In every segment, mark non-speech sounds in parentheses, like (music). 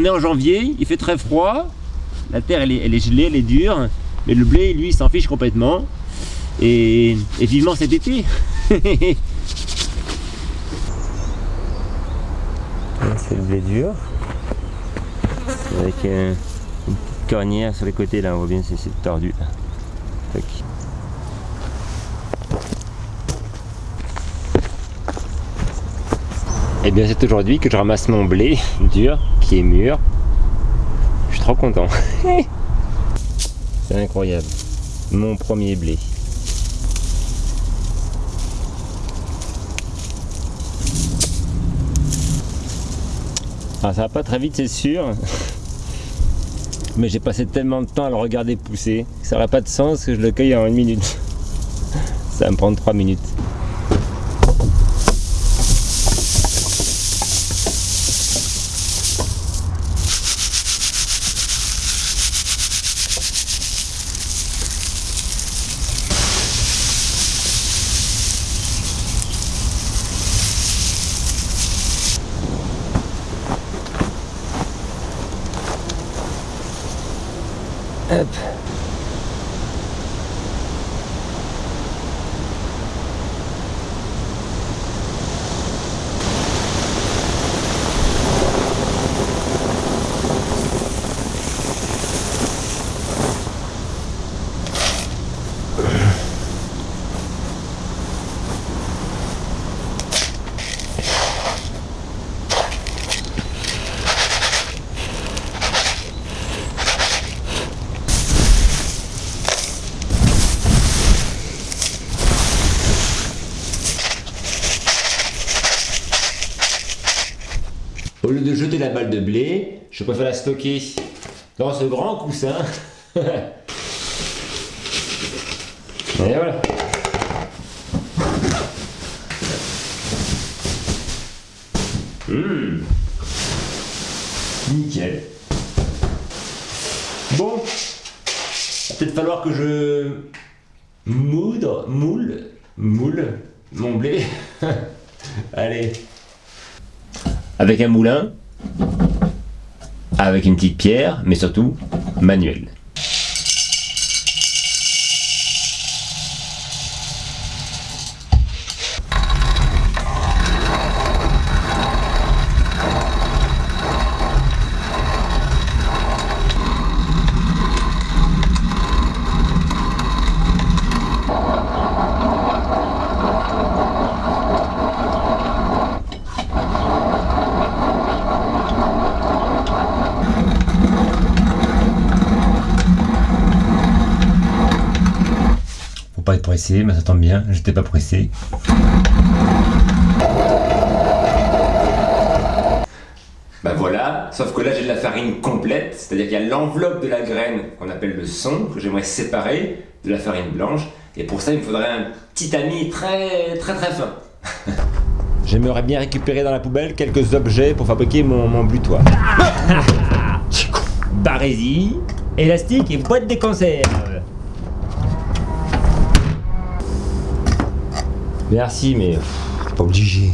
On est en janvier, il fait très froid, la terre elle est, gelée, elle est dure, mais le blé lui s'en fiche complètement. Et, vivement cet été (laughs) C'est le blé dur. Avec euh, une petite cornière sur les côtés là, on voit bien c'est c'est tordu. là. Et bien c'est aujourd'hui que je ramasse mon blé dur qui est mûr. Je suis trop content. (laughs) c'est incroyable. Mon premier blé. Ah, ça va pas très vite, c'est sûr. Mais j'ai passé tellement de temps à le regarder pousser ça n'aurait pas de sens que je le cueille en une minute. Ça va me prendre trois minutes. up la balle de blé, je préfère la stocker dans ce grand coussin. (laughs) Et voilà. Mmh. Nickel. Bon, peut-être falloir que je moudre, moule, moule mon blé. (laughs) Allez avec un moulin, avec une petite pierre, mais surtout manuel. Pas être pressé, mais ça tombe bien, j'étais pas pressé. Bah voilà, sauf que là j'ai de la farine complète, c'est-à-dire qu'il y a l'enveloppe de la graine qu'on appelle le son, que j'aimerais séparer de la farine blanche, et pour ça il me faudrait un petit ami très très très fin. (laughs) J'aimerais bien récupérer dans la poubelle quelques objets pour fabriquer mon, mon butoir. (laughs) Barésie, élastique et boîte de conserve. Merci, mais pas obligé.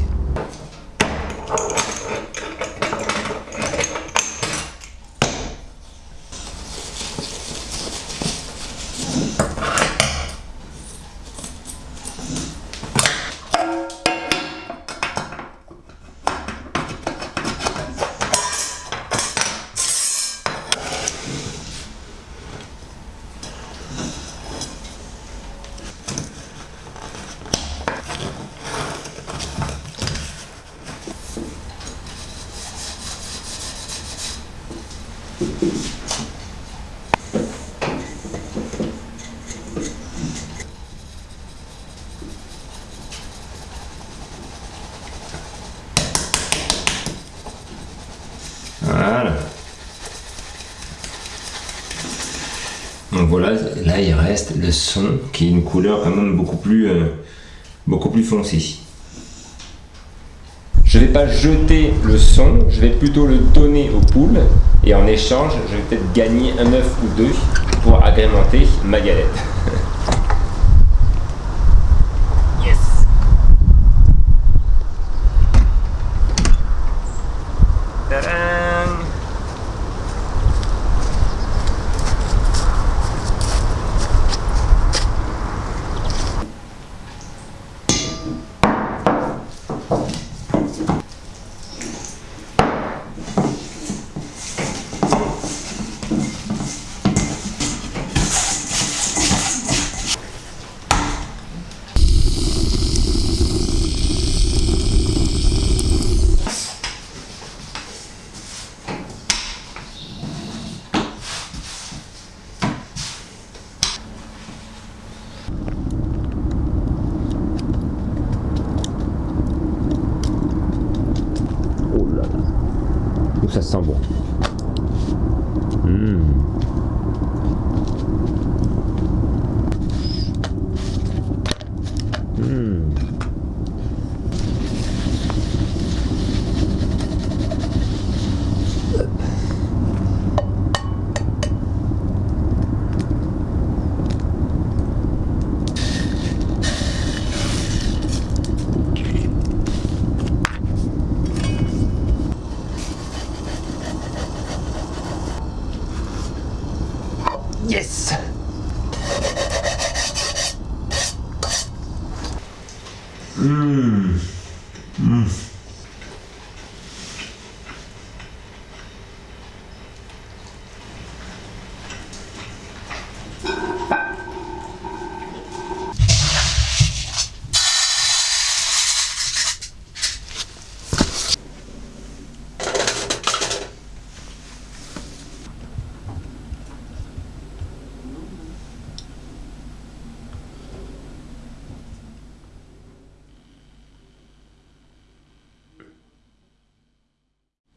Donc voilà, là il reste le son qui est une couleur quand même beaucoup plus, euh, beaucoup plus foncée. Je vais pas jeter le son, je vais plutôt le donner aux poules et en échange, je vais peut-être gagner un œuf ou deux pour agrémenter ma galette. (laughs) ça sent Yes Mmh. Mmh.